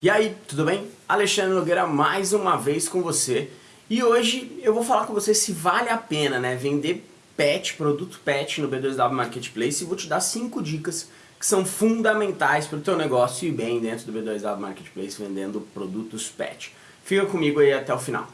E aí, tudo bem? Alexandre Nogueira mais uma vez com você e hoje eu vou falar com você se vale a pena né, vender pet, produto pet no B2W Marketplace e vou te dar 5 dicas que são fundamentais para o teu negócio ir bem dentro do B2W Marketplace vendendo produtos pet. Fica comigo aí até o final.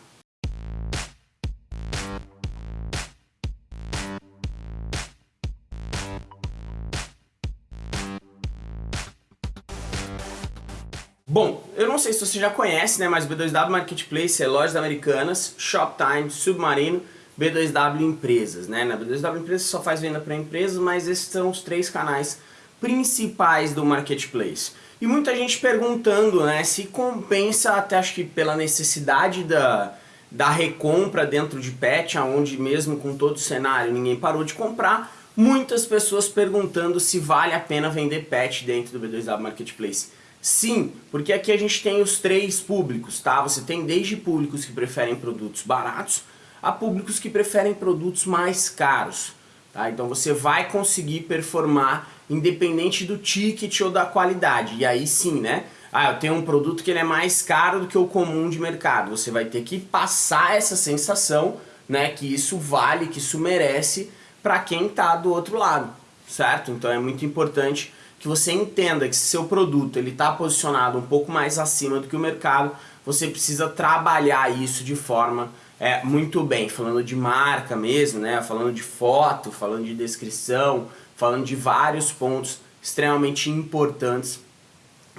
Bom, eu não sei se você já conhece, né, mas B2W Marketplace é lojas americanas, Shoptime, Submarino, B2W Empresas, né? Na B2W Empresas só faz venda para empresas, mas esses são os três canais principais do Marketplace. E muita gente perguntando, né, se compensa, até acho que pela necessidade da, da recompra dentro de pet, aonde mesmo com todo o cenário ninguém parou de comprar, muitas pessoas perguntando se vale a pena vender pet dentro do B2W Marketplace. Sim, porque aqui a gente tem os três públicos, tá? Você tem desde públicos que preferem produtos baratos a públicos que preferem produtos mais caros, tá? Então você vai conseguir performar independente do ticket ou da qualidade. E aí sim, né? Ah, eu tenho um produto que ele é mais caro do que o comum de mercado. Você vai ter que passar essa sensação, né, que isso vale, que isso merece para quem está do outro lado, certo? Então é muito importante que você entenda que se seu produto está posicionado um pouco mais acima do que o mercado, você precisa trabalhar isso de forma é, muito bem, falando de marca mesmo, né? falando de foto, falando de descrição, falando de vários pontos extremamente importantes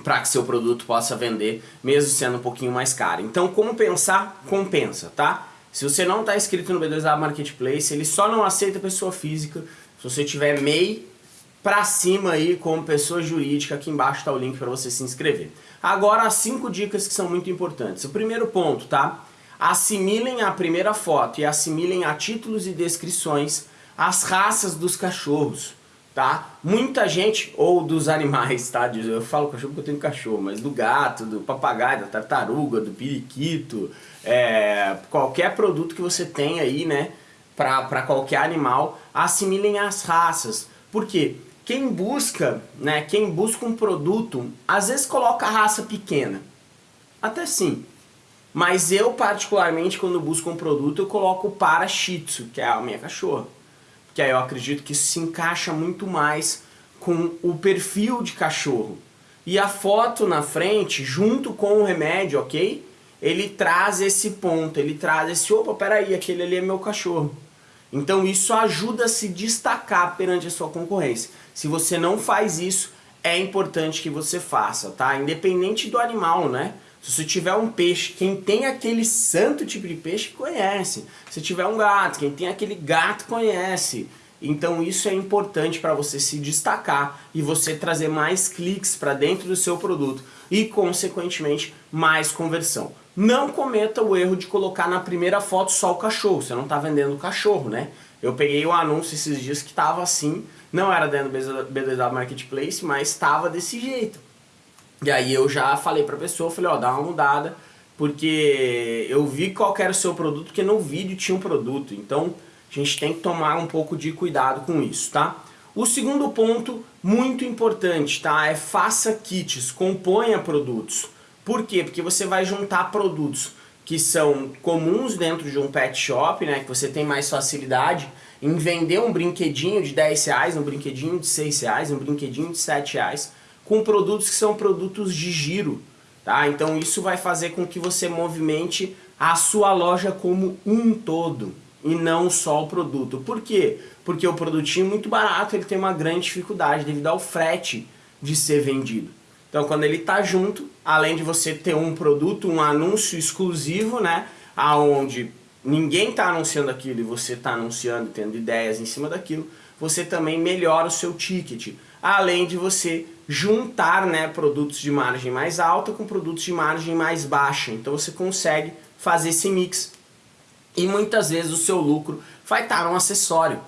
para que seu produto possa vender, mesmo sendo um pouquinho mais caro. Então, como pensar? Compensa, tá? Se você não está inscrito no B2A Marketplace, ele só não aceita pessoa física. Se você tiver MEI, pra cima aí como pessoa jurídica, aqui embaixo está o link para você se inscrever. Agora as cinco dicas que são muito importantes. O primeiro ponto, tá? Assimilem a primeira foto e assimilem a títulos e descrições as raças dos cachorros, tá? Muita gente, ou dos animais, tá? Eu falo cachorro porque eu tenho cachorro, mas do gato, do papagaio, da tartaruga, do periquito, é, qualquer produto que você tenha aí, né? Para qualquer animal, assimilem as raças. Por quê? Quem busca, né, quem busca um produto, às vezes coloca raça pequena. Até sim. Mas eu, particularmente, quando busco um produto, eu coloco para Shih Tzu, que é a minha cachorra. Porque aí eu acredito que se encaixa muito mais com o perfil de cachorro. E a foto na frente, junto com o remédio, ok? Ele traz esse ponto, ele traz esse, opa, peraí, aquele ali é meu cachorro. Então isso ajuda a se destacar perante a sua concorrência. Se você não faz isso, é importante que você faça, tá? Independente do animal, né? Se você tiver um peixe, quem tem aquele santo tipo de peixe conhece. Se tiver um gato, quem tem aquele gato conhece. Então isso é importante para você se destacar e você trazer mais cliques para dentro do seu produto e consequentemente mais conversão. Não cometa o erro de colocar na primeira foto só o cachorro, você não está vendendo o cachorro, né? Eu peguei o anúncio esses dias que estava assim, não era dentro do B2W Marketplace, mas estava desse jeito. E aí eu já falei para a pessoa, falei, ó, dá uma mudada, porque eu vi qual era o seu produto, porque no vídeo tinha um produto, então a gente tem que tomar um pouco de cuidado com isso, tá? O segundo ponto, muito importante, tá? É faça kits, componha produtos. Por quê? Porque você vai juntar produtos que são comuns dentro de um pet shop, né, que você tem mais facilidade em vender um brinquedinho de 10 reais, um brinquedinho de 6 reais, um brinquedinho de 7 reais, com produtos que são produtos de giro. Tá? Então isso vai fazer com que você movimente a sua loja como um todo e não só o produto. Por quê? Porque o produtinho muito barato ele tem uma grande dificuldade devido ao frete de ser vendido. Então quando ele está junto, além de você ter um produto, um anúncio exclusivo, né, aonde ninguém está anunciando aquilo e você está anunciando, tendo ideias em cima daquilo, você também melhora o seu ticket, além de você juntar né, produtos de margem mais alta com produtos de margem mais baixa. Então você consegue fazer esse mix e muitas vezes o seu lucro vai estar um acessório,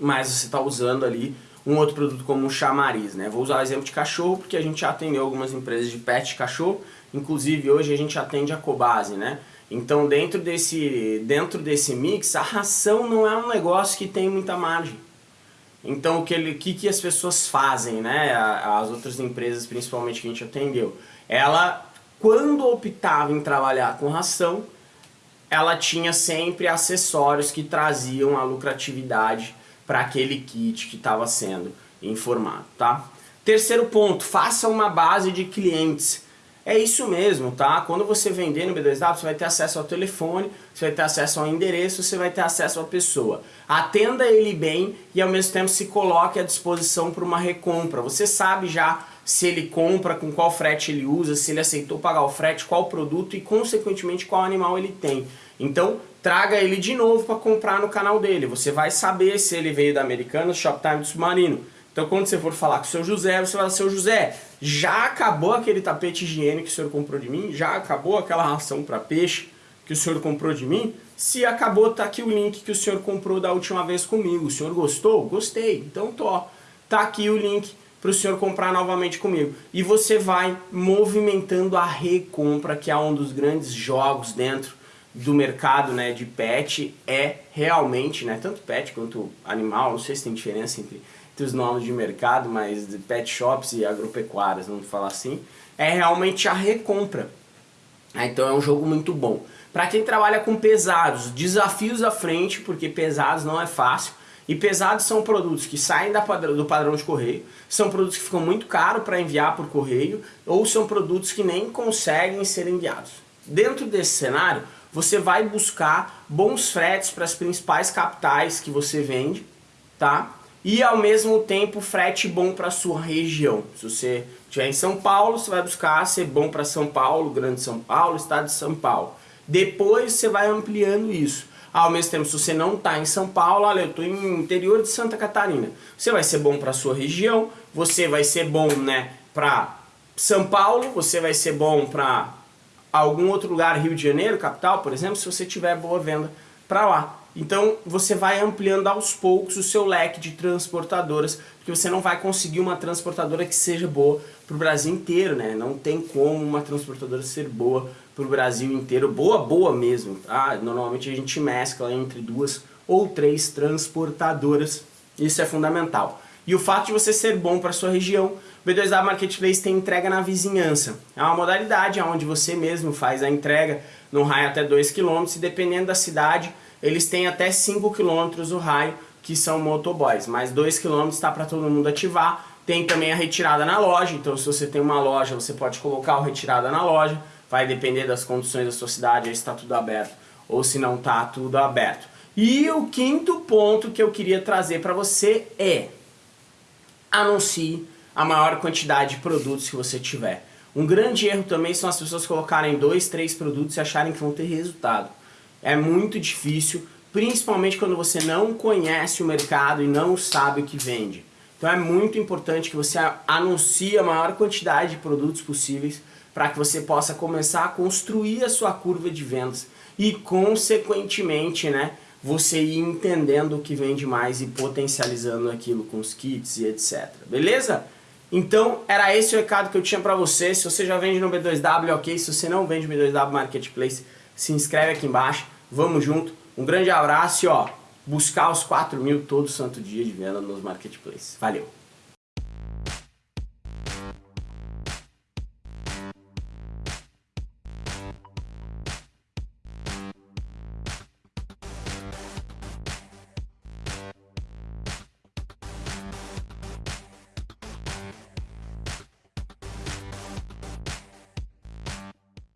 mas você está usando ali um outro produto como um chamariz, né? Vou usar o exemplo de cachorro porque a gente já atendeu algumas empresas de pet de cachorro, inclusive hoje a gente atende a Cobase, né? Então dentro desse, dentro desse mix, a ração não é um negócio que tem muita margem. Então o que, ele, que, que as pessoas fazem, né? As outras empresas principalmente que a gente atendeu, ela quando optava em trabalhar com ração, ela tinha sempre acessórios que traziam a lucratividade para aquele kit que estava sendo informado, tá? Terceiro ponto, faça uma base de clientes. É isso mesmo, tá? Quando você vender no B2W, você vai ter acesso ao telefone, você vai ter acesso ao endereço, você vai ter acesso à pessoa. Atenda ele bem e ao mesmo tempo se coloque à disposição para uma recompra. Você sabe já se ele compra, com qual frete ele usa, se ele aceitou pagar o frete, qual produto e consequentemente qual animal ele tem. Então traga ele de novo para comprar no canal dele. Você vai saber se ele veio da Americana, Shoptime do Submarino. Então quando você for falar com o seu José, você vai falar, seu José, já acabou aquele tapete higiênico que o senhor comprou de mim? Já acabou aquela ração para peixe que o senhor comprou de mim? Se acabou, tá aqui o link que o senhor comprou da última vez comigo. O senhor gostou? Gostei. Então tô, tá aqui o link para o senhor comprar novamente comigo. E você vai movimentando a recompra, que é um dos grandes jogos dentro do mercado né, de pet, é realmente, né, tanto pet quanto animal, não sei se tem diferença entre entre os nomes de mercado, mas de pet shops e agropecuárias, vamos falar assim, é realmente a recompra. Ah, então é um jogo muito bom. Para quem trabalha com pesados, desafios à frente, porque pesados não é fácil, e pesados são produtos que saem padrão, do padrão de correio, são produtos que ficam muito caros para enviar por correio, ou são produtos que nem conseguem ser enviados. Dentro desse cenário, você vai buscar bons fretes para as principais capitais que você vende, tá? e ao mesmo tempo frete bom para sua região. Se você estiver em São Paulo, você vai buscar ser bom para São Paulo, Grande São Paulo, Estado de São Paulo. Depois você vai ampliando isso. Ao mesmo tempo, se você não está em São Paulo, olha, eu estou em interior de Santa Catarina. Você vai ser bom para sua região, você vai ser bom né, para São Paulo, você vai ser bom para algum outro lugar, Rio de Janeiro, capital, por exemplo, se você tiver boa venda para lá. Então você vai ampliando aos poucos o seu leque de transportadoras, porque você não vai conseguir uma transportadora que seja boa para o Brasil inteiro, né? Não tem como uma transportadora ser boa para o Brasil inteiro, boa, boa mesmo, tá? Normalmente a gente mescla entre duas ou três transportadoras, isso é fundamental. E o fato de você ser bom para sua região, o B2W Marketplace tem entrega na vizinhança. É uma modalidade onde você mesmo faz a entrega no raio até 2 km e dependendo da cidade, eles têm até 5 km o raio, que são motoboys, mas 2 km está para todo mundo ativar. Tem também a retirada na loja, então se você tem uma loja, você pode colocar o retirada na loja, vai depender das condições da sua cidade, se está tudo aberto ou se não está tudo aberto. E o quinto ponto que eu queria trazer para você é anuncie a maior quantidade de produtos que você tiver. Um grande erro também são as pessoas colocarem dois, três produtos e acharem que vão ter resultado é muito difícil, principalmente quando você não conhece o mercado e não sabe o que vende. Então é muito importante que você anuncie a maior quantidade de produtos possíveis para que você possa começar a construir a sua curva de vendas e consequentemente né, você ir entendendo o que vende mais e potencializando aquilo com os kits e etc. Beleza? Então era esse o recado que eu tinha para você. Se você já vende no B2W, ok. Se você não vende no B2W Marketplace, se inscreve aqui embaixo. Vamos junto. Um grande abraço e ó, buscar os 4 mil todo santo dia de venda nos marketplaces. Valeu!